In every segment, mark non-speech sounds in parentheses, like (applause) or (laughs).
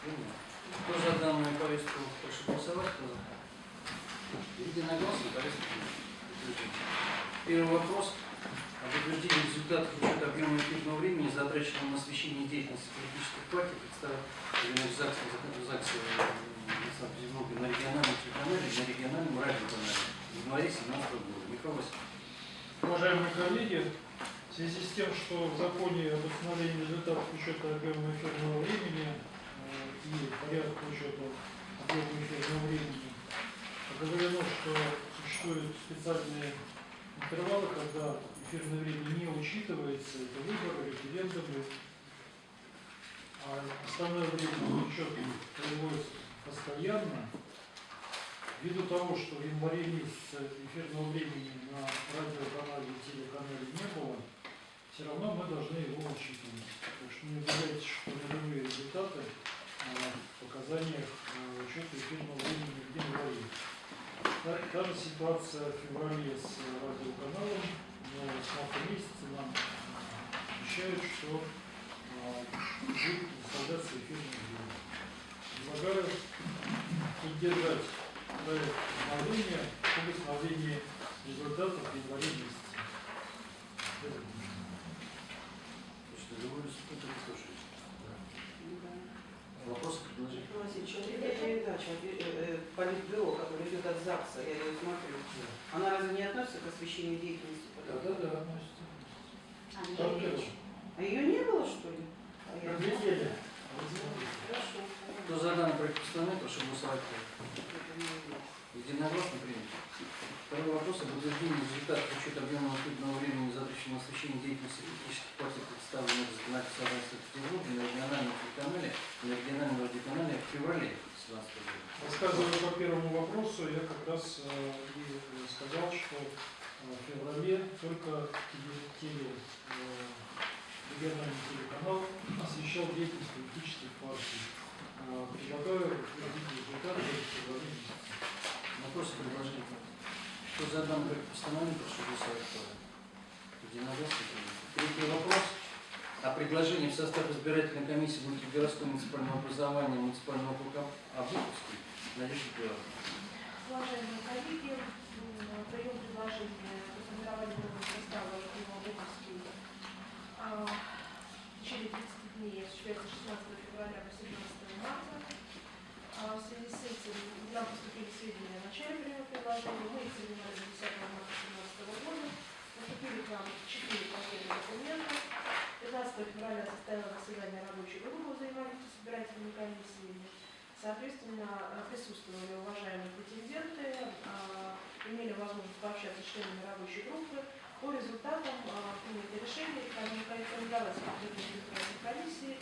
Кто за данную повестку прошу голосовать? Кто за? Единогласно повестка. Первый вопрос об утверждении результатов учета объема эфирного времени, затраченного на освещение деятельности политических партий, представленных в ЗАГСе, в ЗАГСе э, на Санкт-Петербурге на региональном телеканале и на региональном радиоканале в январе 2017 года. Михаил Васильевич. Уважаемые коллеги, в связи с тем, что в законе об установлении результатов учета объема эфирного времени и порядка учета объема эфирного времени оговорено, что существуют специальные интервалы, когда эфирное время не учитывается, это выборы, референдумы, а основное время учет производится постоянно, Ввиду того, что в январе месяце эфирного времени на радиоканале и телеканале не было, все равно мы должны его учитывать. Так что не удивляйтесь, что нулевые результаты показаниях а, учета эфирного времени в январе. Та, та же ситуация в феврале с радиоканалом, но с марта месяца нам обещают, что а, будет выставляться эфирное время. Предлагаю поддержать проект обновления об установлении результатов в январе месяце. Что, другой институт не слушаете? Вопросы, предложения? Передача э, э, Политбюро, которая идет от ЗАГСа, я ее смотрю, она разве не относится к освещению деятельности Да, да, да, относится. А, Там не дело. А ее не было, что ли? А. Разлетели. Хорошо. Кто за данный проект постановления, прошу голосовать. Единогласно принято. Второй вопрос об утверждении результатов учета объема эфирного времени, затраченного на освещение деятельности политических партий, представленных в законодательном собрании Санкт-Петербурга на региональном телеканале на региональном радиоканале в феврале 2017 года. Рассказывая по первому вопросу, я как раз э, и сказал, что э, в феврале только теле- э, региональный телеканал освещал деятельность политических партий. Предлагаю результаты в феврале. Вопросы, предложения? Кто за данный проект постановления, прошу голосовать. За? Единогласно. Третий вопрос о предложении в состав избирательной комиссии внутригородского муниципального образования муниципального округа Обуховский Надежда Петровна. Уважаемые коллеги, прием предложения по формированию нового состава Обуховский в течение 30 дней осуществляется 16 февраля по 17 марта. А В связи с этим нам поступили сведения о начале приема предложения. Мы их принимали 10 марта 2017 года. Поступили к нам 4 пакета документов. 15 февраля состоялось заседание рабочей группы по взаимодействию с избирательными комиссиями. Соответственно, присутствовали уважаемые претенденты, а, имели возможность пообщаться с членами рабочей группы. По результатам а, принято решение избирательной комиссии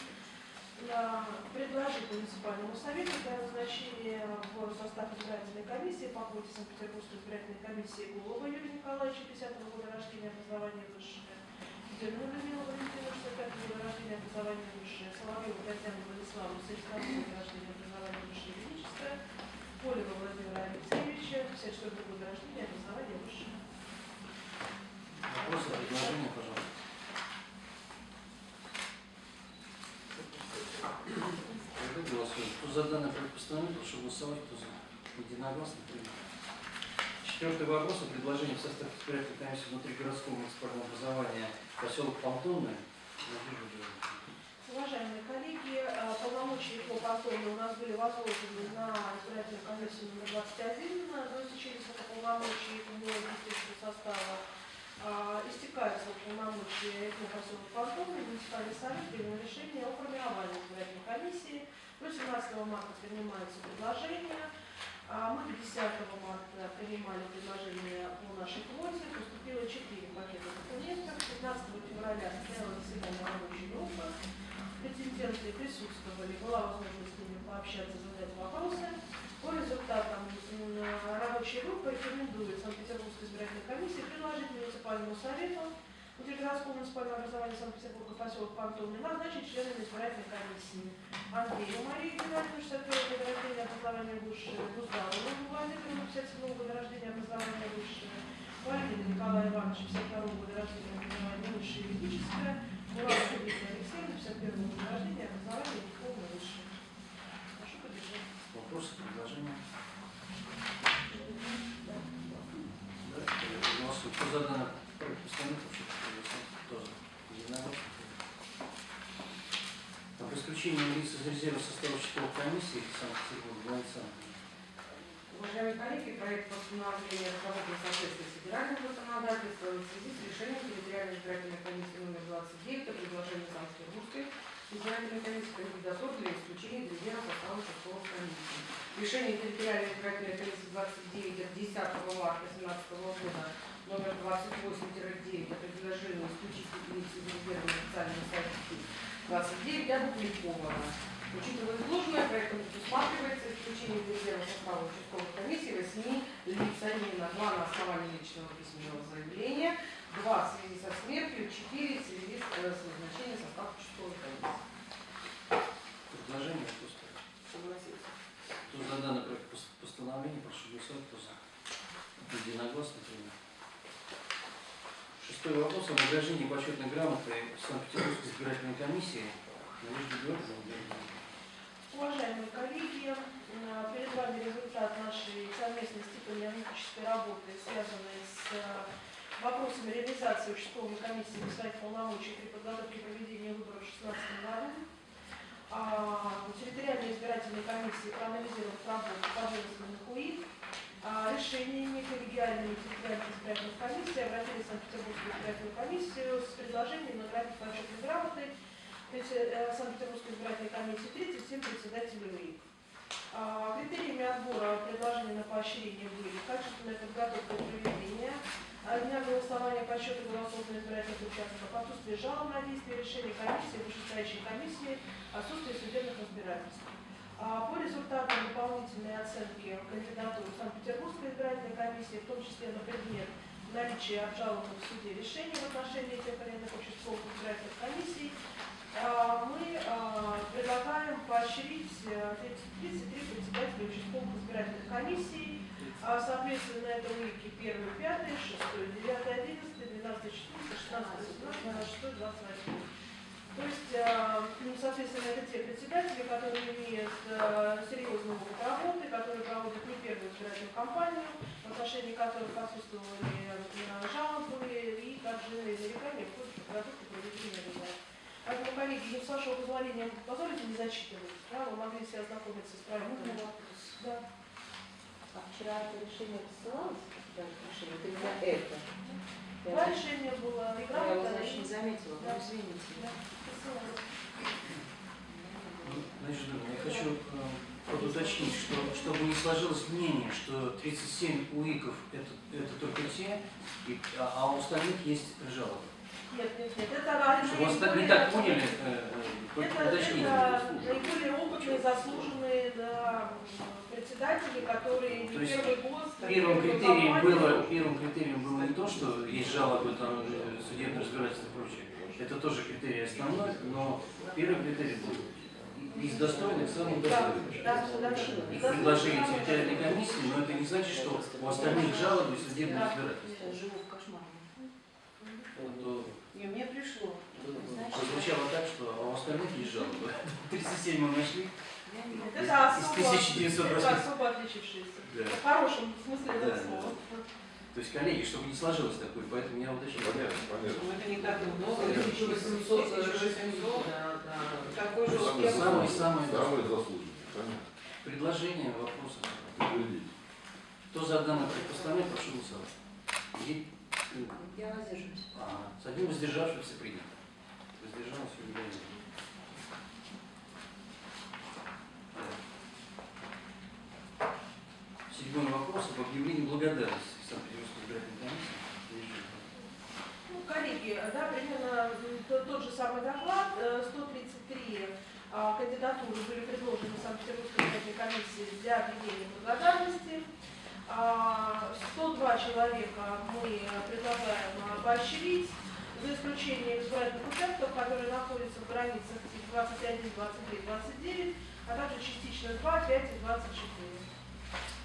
а, предложить муниципальному совету для назначения в состав избирательной комиссии по квоте Санкт-Петербургской избирательной комиссии Гулова Юрия Николаевича, 50 года рождения, образование высшее, Зерну Людмила Валентина, 65 года рождения, образование высшее, Соловьева Татьяна Владиславовна, 71 года рождения, образование высшее юридическое, Полева Владимира Алексеевича, 54 года рождения, образование высшее. Вопросы, предложения, пожалуйста. Тогда голосуем. Кто за данный проект постановления, голосовать. Кто за? Единогласно принято. Четвертый вопрос о предложении в состав избирательной комиссии внутригородского муниципального образования поселок Петровна. Уважаемые коллеги, э, полномочия по контролю у нас были возложены на избирательную комиссию номер 21 до истечения срока полномочий этого действующего состава. А, Истекают срок полномочия этого поселка Пантона, муниципальный совет принял решение о формировании избирательной комиссии. До 17 марта принимается предложение. А Мы 10 марта принимали предложение по нашей квоте, поступило 4 пакета документов. 15 февраля состоялось заседание рабочей группы. Претенденты присутствовали, была возможность с ними пообщаться, задать вопросы. По результатам рабочей группы рекомендует Санкт-Петербургской избирательной комиссии предложить муниципальному совету Учителя школы муниципального образования Санкт-Петербурга поселок Пантон назначен членами избирательной комиссии. Андрею Марии Геннадьевну, 61 года рождения, образование высшее, Гуздарову Владимиру, 57 года рождения, образование высшее, Валерию Николаю Ивановичу, 52 года рождения, образование высшее юридическое, Мураву Виктору Алексеевну, 51 года рождения, образование дипломное высшее. Прошу поддержать. Вопросы, предложения? Да, я пригласил. Кто за данное постановление? Исключением лиц из резерва состава участковых комиссий Санкт-Петербурга. Уважаемые коллеги, проект постановления разработан в соответствии с федеральным законодательством в связи с решением территориальной избирательной комиссии номер 29 о предложении Санкт-Петербургской избирательной комиссии кандидатур для исключения из резерва состава участковых комиссий. Решение территориальной избирательной комиссии 29 от 10 марта 2017 года номер 28-9 о предложении исключить лиц из резерва на официальном сайте 29 опубликовано. Учитывая изложенное, проектом предусматривается исключение из резерва состава участковых комиссий 8 лиц, а именно 2 на основании личного письменного заявления, 2 в связи со смертью, 4 в связи с, э, с назначением состава участковой комиссии. Предложение, кто ставит? Согласиться. Кто за данный проект пос- постановления, прошу голосовать, кто за. Единогласно принято. Шестой вопрос о награждении почетной грамотой Санкт-Петербургской избирательной комиссии. Уважаемые коллеги, э, перед вами результат нашей совместной стипендиатической работы, связанной с э, вопросами реализации участковой комиссии без своих полномочий при подготовке и проведении выборов в 2016 году. А, Территориальная избирательная комиссия, проанализировав работу пожизненных УИК, а, решениями коллегиальными территориальной избирательной комиссии обратились в Санкт-Петербургскую избирательную комиссию с предложением наградить почетной грамотой э, Санкт-Петербургской избирательной комиссии 37 председателей УИК. А, Критериями отбора предложения на поощрение были качественная подготовка и проведение, а, дня голосования по счету голосов на избирательных участках, отсутствие жалоб на действие решений комиссии, вышестоящей комиссии, отсутствие судебных разбирательств. А, По результатам дополнительной оценки кандидатур Санкт-Петербургской избирательной комиссии, в том числе на предмет наличия обжалованных в суде решений в отношении тех или иных участковых избирательных комиссий, мы предлагаем поощрить э, 33 председателя участковых избирательных комиссий, соответственно, это УИКи 1, 5, 6, 9, 11, 12, 14, 16, 18, 26, 28. То есть, а, ну, соответственно, это те председатели, которые имеют а, серьезный опыт работы, которые проводят не первую избирательную кампанию, в отношении которых отсутствовали жалобы и также нарекания в ходе подготовки проведения выборов. Поэтому, коллеги, если с вашего позволения позволите не зачитывать, да, вы могли все ознакомиться с проектом. Да. А вчера это решение рассылалось? Да, решение, это именно это. Я, Два решения было я игра, его, значит, не заметила, Да. ну, извините. Да. Значит, я хочу э, подуточнить, что чтобы не сложилось мнение, что 37 УИКов это, это только те, и- а, а у остальных есть жалобы. Нет, нет, нет, это Чтобы вас так, не наиболее- так поняли, э, э, Это, уточните. это наиболее опытные, заслуженные да, председатели, которые То не есть первый год... Первым критерием было, первым критерием было не то, что есть жалобы, там, э, судебное разбирательство и прочее. Это тоже критерий основной, но первый критерий был из достойных самых Да, достойных. да, да, Их предложение территориальной комиссии, но это не значит, что у остальных жалобы и судебное разбирательство. Я живу в кошмаре. Вот, то- Не, мне пришло. Значит, Прозвучало так, что а у остальных есть жалобы. (laughs) 37 мы нашли. Это Из особо, 1900 это раз- особо отличившиеся. Да. В хорошем смысле этого Да, слова. То есть, коллеги, чтобы не сложилось такое, поэтому я уточнил. Понятно, понятно. Ну, это не так много, Да. 1800, 1800. Да, да. Какой же успех? Понятно. предложения, вопросы. Кто за данное предпоставление, прошу голосовать. Я воздержусь. а, С одним воздержавшимся принято. Воздержался Юлия Ильина. Так. Седьмой вопрос об объявлении благодарности Санкт-Петербургской избирательной комиссии. Ну, коллеги, да, примерно м, тот, тот же самый доклад, э, 133 а, кандидатуры были предложены Санкт-Петербургской избирательной комиссии для объявления благодарности. А, 102 человека мы предлагаем а, поощрить, за исключением избирательных участков, которые находятся в границах тип 21, 23, 29, а также частично 2, 5 и 24.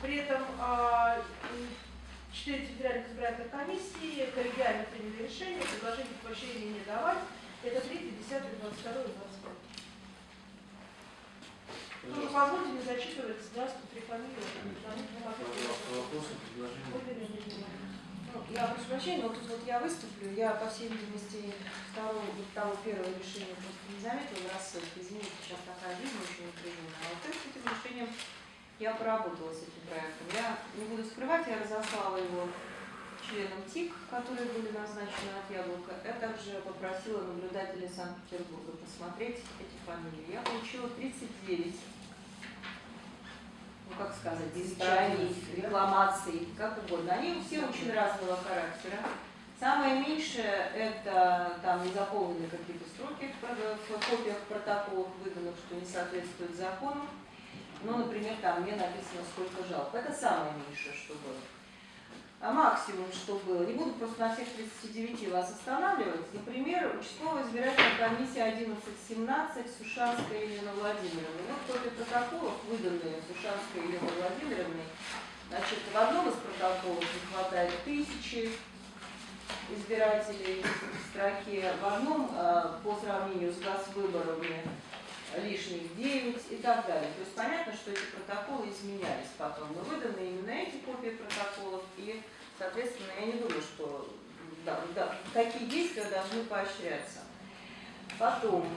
При этом а, м, Четыре территориальных избирательных комиссии коллегиально приняли решение, предложение поощрения не давать. Это 3, 10, 22 и 25. Тоже позвольте не зачитывать здравствуй, три фамилии. Вопросы, предложения. Ну, я прошу прощения, но тут вот я выступлю, я, по всей видимости, второго, вот того первого решения просто не заметила рассылке, извините, сейчас напряженная. А вот с этим решением я поработала с этим проектом. Я не буду скрывать, я разослала его членам ТИК, которые были назначены от Яблока. Я также попросила наблюдателей Санкт-Петербурга посмотреть эти фамилии. Я получила 39 ну как сказать, страниц, рекламаций, как угодно. Они все очень разного характера. Самое меньшее это там не заполнены какие-то строки в, в копиях протоколов выданных, что не соответствует закону. Ну, например, там мне написано, сколько жалоб. Это самое меньшее, что было. А максимум, что было, не буду просто на всех 39 вас останавливать. Например, участковая избирательная комиссия 1117 Сушанская Елена Владимировна. Вот копия протоколов, выданные Сушанской Еленой Владимировной. Значит, в одном из протоколов не хватает тысячи избирателей в строке, в одном э, по сравнению с газвыборами лишних 9 и так далее. То есть понятно, что эти протоколы изменялись потом, но выданы именно эти копии протоколов, и, соответственно, я не думаю, что да, да, такие действия должны поощряться. Потом,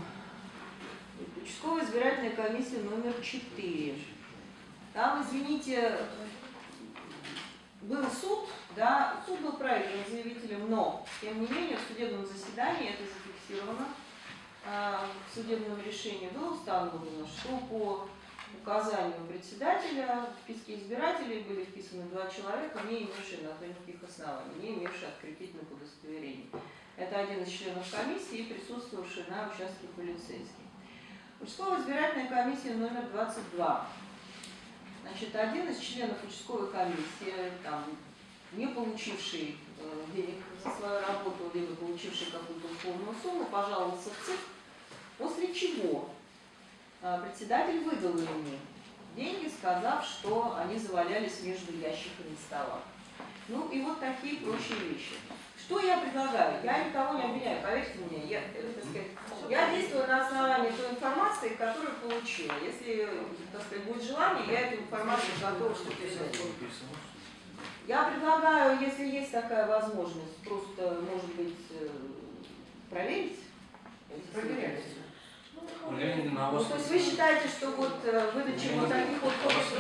участковая избирательная комиссия номер 4. Там, извините, был суд, да, суд был проигран заявителем, но, тем не менее, в судебном заседании это зафиксировано, в судебном решении было установлено, что по указанию председателя в списке избирателей были вписаны два человека, не имевшие на то никаких оснований, не имевшие открепительных удостоверений. Это один из членов комиссии и присутствовавший на участке полицейский. Участковая избирательная комиссия номер 22. Значит, один из членов участковой комиссии, там, не получивший э, денег за свою работу, либо получивший какую-то условную сумму, пожаловался в ЦИК, после чего э, председатель выдал ему деньги, сказав, что они завалялись между ящиками стола. Ну и вот такие прочие вещи. Что я предлагаю? Я никого не обвиняю, поверьте мне. Я, э, сказать, я действую на основании той информации, которую получила. Если, так сказать, будет желание, я эту информацию готова что-то. Я предлагаю, если есть такая возможность, просто, может быть, э, проверить. Проверяйте. На Ну, то есть вы считаете, что вот э, выдача вот таких вот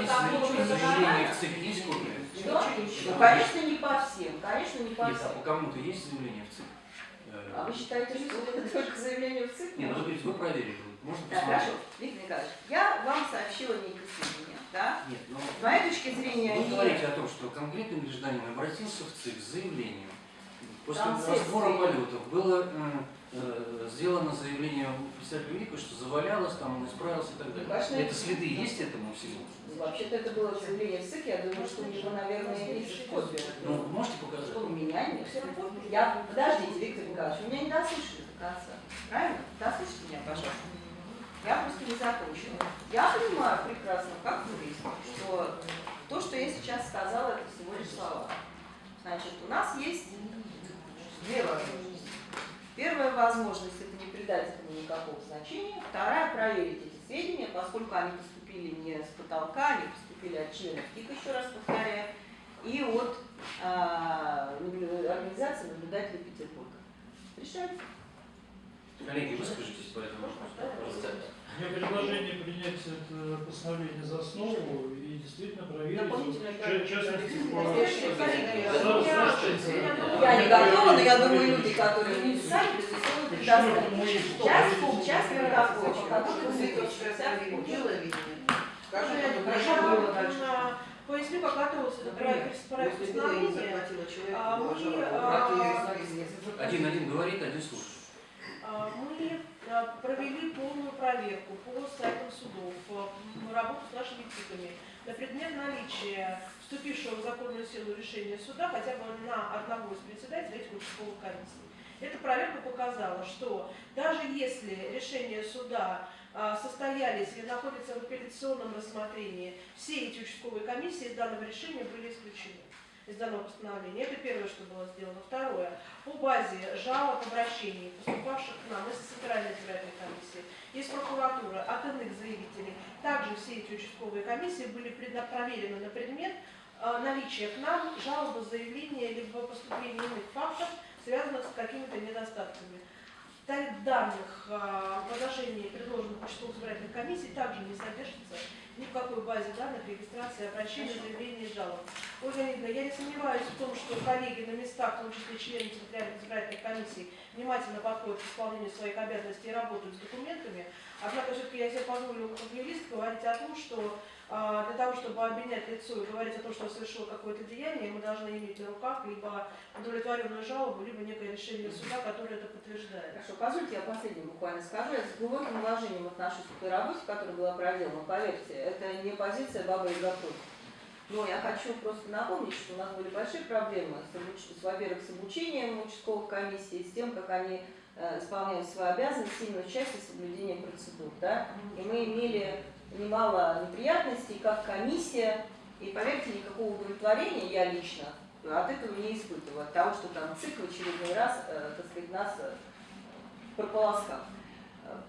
заявление заявления в ЦИК есть копия? Что? Ну, конечно, не по всем, конечно, не по Нет, а всем. по кому-то есть заявление в ЦИК? А вы считаете, что это только заявление в ЦИК? Нет, ну, вы проверили, можно Так, посмотреть. хорошо, Виктор Николаевич, я вам сообщила некие сведения, да? Нет, ну, С моей точки зрения, вы они... говорите о том, что конкретный гражданин обратился в ЦИК с заявлением. После Там разбора полетов было э, сделано заявление представителю ВИКа, что завалялось, там он исправился и так далее. Конечно, это следы есть этому всему? Вообще-то это было заявление в ЦИК, я думаю, что у него, наверное, есть копия. Ну, можете показать? Что у меня нет? Я, подождите, Виктор Николаевич, вы меня не дослушали до конца. Правильно? Дослушайте меня, пожалуйста. Я просто не закончила. Я понимаю прекрасно, как юрист, что то, что я сейчас сказала, это всего лишь слова. Значит, у нас есть две возможности. Первая возможность – это не придать этому никакого значения. Вторая – проверить эти сведения, поскольку они поступили не с потолка, они поступили от членов КИК, еще раз повторяю, и от наблю- организации наблюдателей Петербурга. Решайте. Коллеги, выскажитесь по этому вопросу. У меня предложение принять это постановление за основу и действительно проверить, Дополнительно в ча- частности, по... Я не готова, но я думаю, люди, которые не сами, безусловно, Почему предоставят. это мой Час, полчас протокол, который Цветочка, дело видно. Скажи, Я это хорошо было дальше. а, поясню, как готовился этот проект, я А, а, известен. Один-один говорит, один слушает. А, Мы а, провели полную проверку по сайтам судов, а, работу с нашими ТИКами на предмет наличия вступившего в законную силу решения суда хотя бы на одного из председателей этих участковых комиссий. Эта проверка показала, что даже если решения суда а, состоялись или находятся в апелляционном рассмотрении, все эти участковые комиссии из данного решения были исключены из данного постановления. Это первое, что было сделано. Второе. По базе жалоб, обращений, поступавших к нам из Центральной избирательной комиссии, из прокуратуры, от иных заявителей, также все эти участковые комиссии были проверены на предмет э, наличия к нам жалобы, заявления, либо поступления иных фактов, связанных с какими-то недостатками. Данных а, в отношении предложенных участковых избирательных комиссий также не содержится ни в какой базе данных регистрации обращений, заявлений и жалоб. Ольга Леонидовна, я не сомневаюсь в том, что коллеги на местах, в том числе члены территориальных избирательных комиссий, внимательно подходят к исполнению своих обязанностей и работают с документами. Однако все-таки я себе позволю как юрист говорить о том, что а, для того, чтобы обменять лицо и говорить о том, что совершил какое-то деяние, мы должны иметь на руках либо удовлетворенную жалобу, либо некое решение суда, которое это подтверждает. Хорошо, позвольте я последнее буквально скажу. Я с глубоким уважением отношусь к той работе, которая была проделана. Поверьте, это не позиция бабы и готов. Но я хочу просто напомнить, что у нас были большие проблемы, во-первых, с обучением участковых комиссий, с тем, как они э, исполняют свои обязанности именно в части соблюдения процедур. Да? И мы имели немало неприятностей, как комиссия, и поверьте, никакого удовлетворения я лично от этого не испытываю, от того, что там ЦИК очередной раз, э, так сказать, нас э, прополоскал.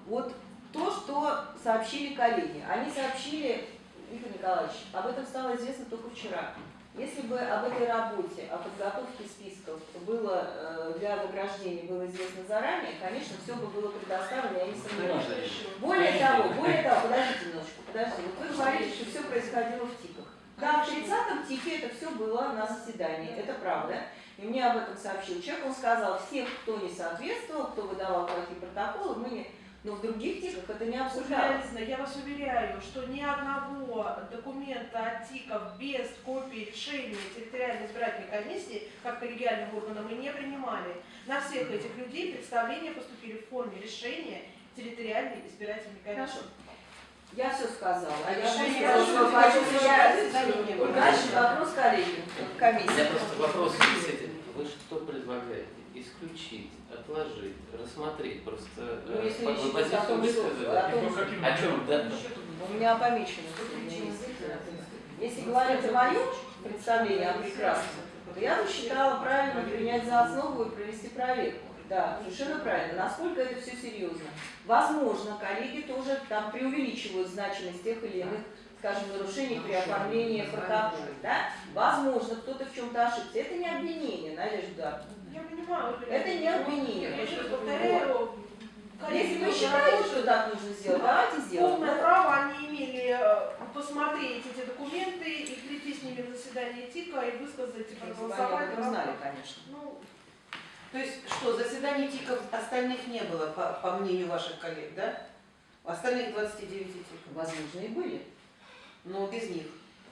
Вот то, что сообщили коллеги. Они сообщили, Виктор Николаевич, об этом стало известно только вчера. Если бы об этой работе, о подготовке списков было э, для награждения было известно заранее, конечно, все бы было предоставлено, я не сомневаюсь. Более того, более того, подождите немножечко, подождите. Вот вы говорите, что все происходило в ТИКах. Да, в 30-м ТИКе это все было на заседании, это правда. И мне об этом сообщил человек, он сказал, всех, кто не соответствовал, кто выдавал плохие протоколы, мы не... Но в других ТИКах это не обсуждалось. Ольга я вас уверяю, что ни одного документа от ТИКов без копии решения территориальной избирательной комиссии, как коллегиальным органом, мы не принимали. На всех этих людей представления поступили в форме решения территориальной избирательной комиссии. Хорошо. Я все сказала. А Я решение было. Дальше вопрос коллеги, просто вопрос этим. Вы что предлагаете? Исключить, отложить, рассмотреть? Просто Ну, э, если по- речь вы идет о позицию высказали. о по О чем? Да. У меня помечено. Если говорить о моем представлении о прекрасном, то я бы считала правильно принять за основу и провести проверку. Да, совершенно правильно. Насколько это все серьезно? Возможно, коллеги тоже там преувеличивают значимость тех или иных, скажем, нарушений при оформлении протокола. Да? Возможно, кто-то в чем-то ошибся. Это не обвинение, Надежда. Я понимаю, Это не обвинение. Я еще повторяю, Если вы считаете, что так нужно сделать, давайте сделаем. Полное право они имели э, посмотреть эти документы и прийти с ними на заседание ТИКа и высказать и проголосовать. этом знали, конечно. Ну, То есть что, заседаний ТИКов остальных не было, по, по мнению ваших коллег, да? Остальных 29 ТИКов. Возможно, и были. Но без них.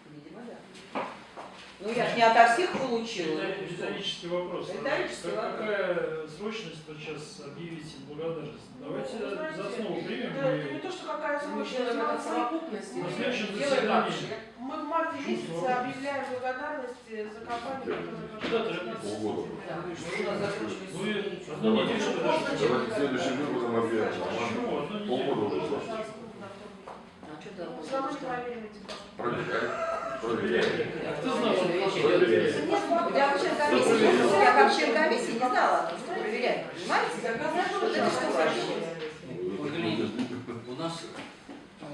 Видимо, да. Ну, я же не ото всех получила. Ритори- Риторический вопрос. Риторический Как- вопрос. Какая срочность сейчас объявите благодарность? Давайте Ну, знаете, за основу примем это, это не то, что какая срочность. Мы, совокупности. На следующем Делаем заседании. мы в марте месяце объявляем благодарность за компанию, которая? Полгода. Да, мы же у нас закончились Вы субботники. одну неделю Давайте. Почему? Одну неделю Полгода уже прошло. А Ну, проверим эти факты. Проверяй. Проверяй. А кто знал, что Проверяй. Я член комиссии, я как член комиссии не знала что проверяют. Понимаете? Вот это что вообще? У нас э,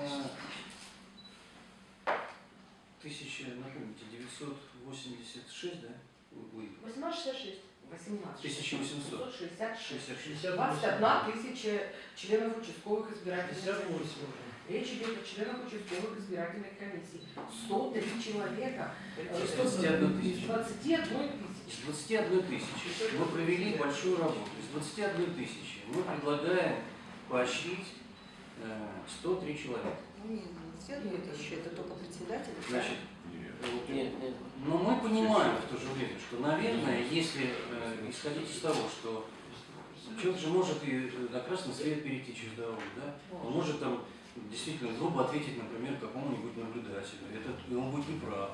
тысяча, напомните, 986, да? Вы- 1866. 18. 1800. 66. 66. 21 тысяча членов участковых избирательных 58 комиссий. уже. Речь идет о членах участковых избирательных комиссий. 103 человека. э, 21 тысяча. 21 тысячи. Из 21 тысячи мы провели большую работу. Из 21 тысячи мы предлагаем поощрить э, 103 человека. Ну, не, все еще, это только председатель. Значит, Нет. Нет, нет. но мы понимаем в то же время, что, наверное, если э, исходить из того, что человек же может и э, на красный свет перейти через дорогу, да? Он может там действительно грубо ответить, например, какому-нибудь наблюдателю. Это и он будет неправ.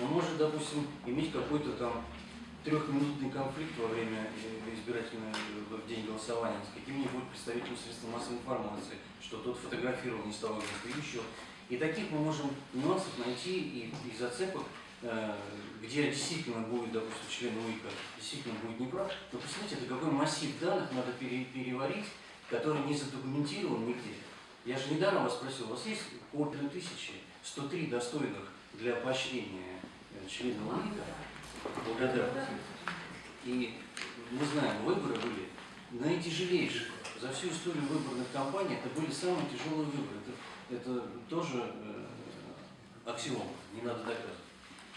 Он может, допустим, иметь какой-то там трехминутный конфликт во время э, избирательного э, в день голосования с каким-нибудь представителем средств массовой информации, что тот фотографировал не с того места или еще. И таких мы можем нюансов найти и, и зацепок, э, где действительно будет, допустим, член УИКа действительно будет неправ. Но посмотрите, это какой массив данных надо пере- переварить, который не задокументирован нигде. Я же недавно вас спросил, у вас есть полторы тысячи, 103 достойных для поощрения э, членов УИКа? Благодарность. И мы знаем, выборы были наитяжелейшие. за всю историю выборных кампаний это были самые тяжелые выборы. Это, это тоже э, аксиома, не надо доказывать.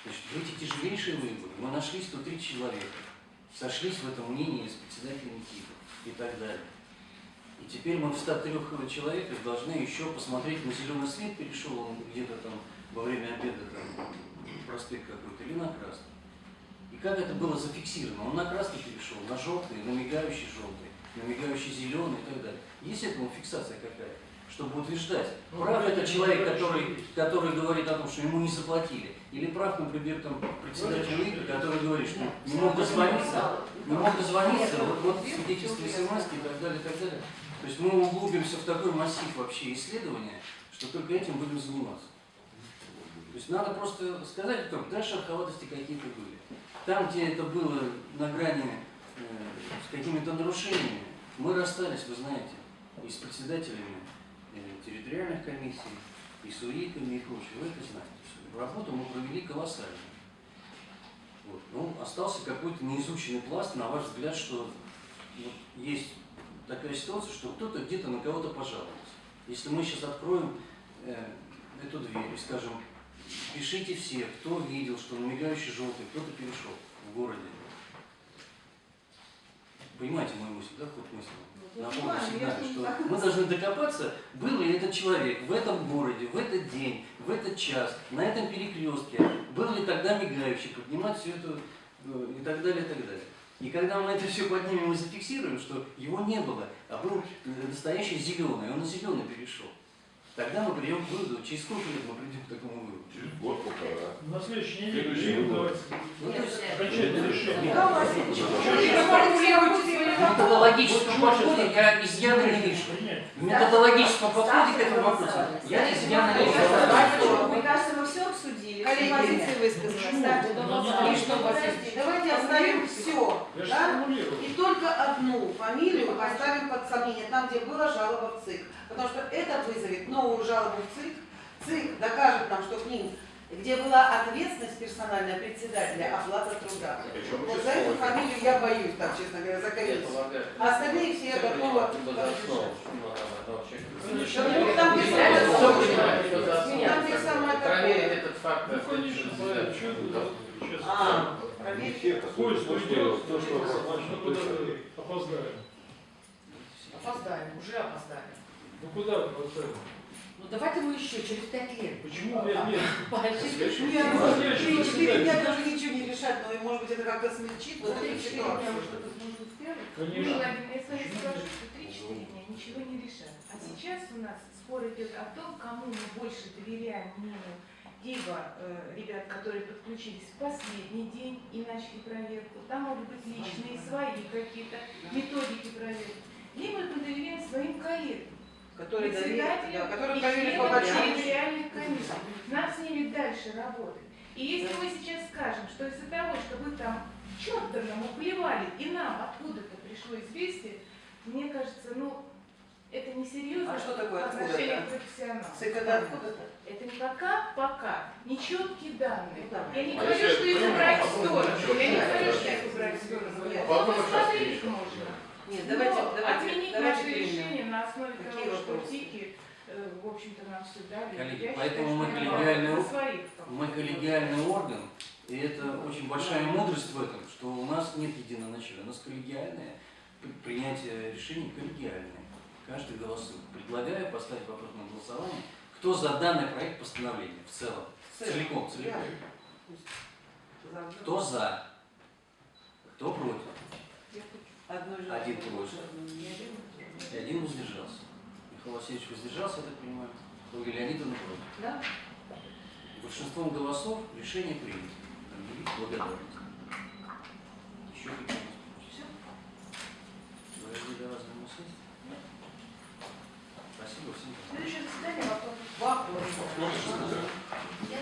Значит, в эти тяжелейшие выборы мы нашли 103 человека, сошлись в этом мнении с председателем КИПа и так далее. И теперь мы в 103 человеках должны еще посмотреть, на зеленый свет перешел он где-то там во время обеда там, проспект какой-то или на красный. И как это было зафиксировано? Он на красный перешел, на желтый, на мигающий желтый, на мигающий зеленый и так далее. Есть этому фиксация какая-то, чтобы утверждать, Ну, прав это человек, который, который говорит о том, что ему не заплатили, или прав, например, там, председатель ИК, который говорит, что не мог дозвониться, не мог дозвониться, вот, вот свидетельство смс и так далее, и так далее. То есть мы углубимся в такой массив вообще исследования, что только этим будем заниматься. То есть надо просто сказать, как дальше шероховатости какие-то были. Там, где это было на грани э, с какими-то нарушениями, мы расстались, вы знаете, и с председателями э, территориальных комиссий, и с УИКами и прочее. Вы это знаете. всё. Работу мы провели колоссальную. Вот. Ну, остался какой-то неизученный пласт, на ваш взгляд, что вот есть такая ситуация, что кто-то где-то на кого-то пожаловался. Если мы сейчас откроем э, эту дверь и скажем, пишите все, кто видел, что на мигающий желтый кто-то перешел в городе. Понимаете мою мысль, да, ход мысли? Ну, На понимаю, полном я сигнале, не что мы должны докопаться, был ли этот человек в этом городе, в этот день, в этот час, на этом перекрестке, был ли тогда мигающий, поднимать все это э, и так далее, и так далее. И когда мы это все поднимем и зафиксируем, что его не было, а был э, настоящий зеленый, он на зеленый перешел, тогда мы придем к выводу, через сколько лет мы придем к такому выводу. Через год полтора. На следующей неделе Следующий давать Ну, то есть, окончательное решение. Михаил Васильевич, в методологическом подходе я изъяна не вижу. В методологическом подходе к этому вопросу. Я изъяна не вижу. Все обсудили. все Коллеги, позиции высказаны. Ну, И что, подождите, давайте оставим все, да? И только одну фамилию поставим под сомнение, там, где была жалоба в ЦИК. Потому что это вызовет новую жалобу в ЦИК. ЦИК докажет нам, что к ним, где была ответственность персональная председателя, оплата труда. Причем Вот за эту фамилию я боюсь, так, честно говоря, за Я комиссию. полагаю, А остальные все я основу, ну, там. Конечно. Ну, там, где Я самое. Там, такое. Ну? А, проверьте. Уйдет, то, что куда-то опоздаем. Опоздаем, уже опоздали. Ну куда мы опоздаем? Ну давайте мы еще через пять лет. Почему пять лет? Ну, ну, три- четыре дня тоже ничего не решать, но может быть это как-то смягчит вот эту ситуацию. Конечно. Владимир, я с вами Почему? скажу, что 3-4 дня ничего не решат. А сейчас у нас спор идет о том, кому мы больше доверяем мнению либо э, ребят, которые подключились в последний день и начали проверку, там могут быть личные свои какие-то методики проверки, либо мы доверяем своим коллегам, Которые доверяют, да, председателям которые и проверили по большому территориальных комиссий. Нам с ними дальше работать. И если мы сейчас скажем, что из-за того, что вы там черта нам уплевали, и нам откуда-то пришло известие, мне кажется, ну, это несерьезно А что такое отношение откуда-то? к профессионалам. Это откуда-то? Это не пока, пока, нечеткие данные. Ну, да. Я не А говорю, что их убрать в сторону. Я не говорю, что их да. убрать в сторону. Посмотреть можно. Нет, Но давайте, давайте, отменить давайте наше решение на основе Какие того, что? ТИКи, э, в общем-то, нам все дали. Коллеги, Я поэтому считаю, мы коллегиальный своих. Мы коллегиальный орган, и это очень большая мудрость в этом, что у нас нет единоначалия, у нас коллегиальное при- принятие решений коллегиальное. Каждый голосует. Предлагаю поставить вопрос на голосование. Кто за данный проект постановления в целом? Целиком, целиком. Кто за? Кто против? Один против. И один воздержался. Михаил Васильевич воздержался, я так понимаю. Ольга Леонидовна против. Да? Большинством голосов решение принято. Объявить благодарность. Еще какие-то вопросы? Подожди, до вас. Спасибо всем. Следующее заседание вопрос. Вопрос. Я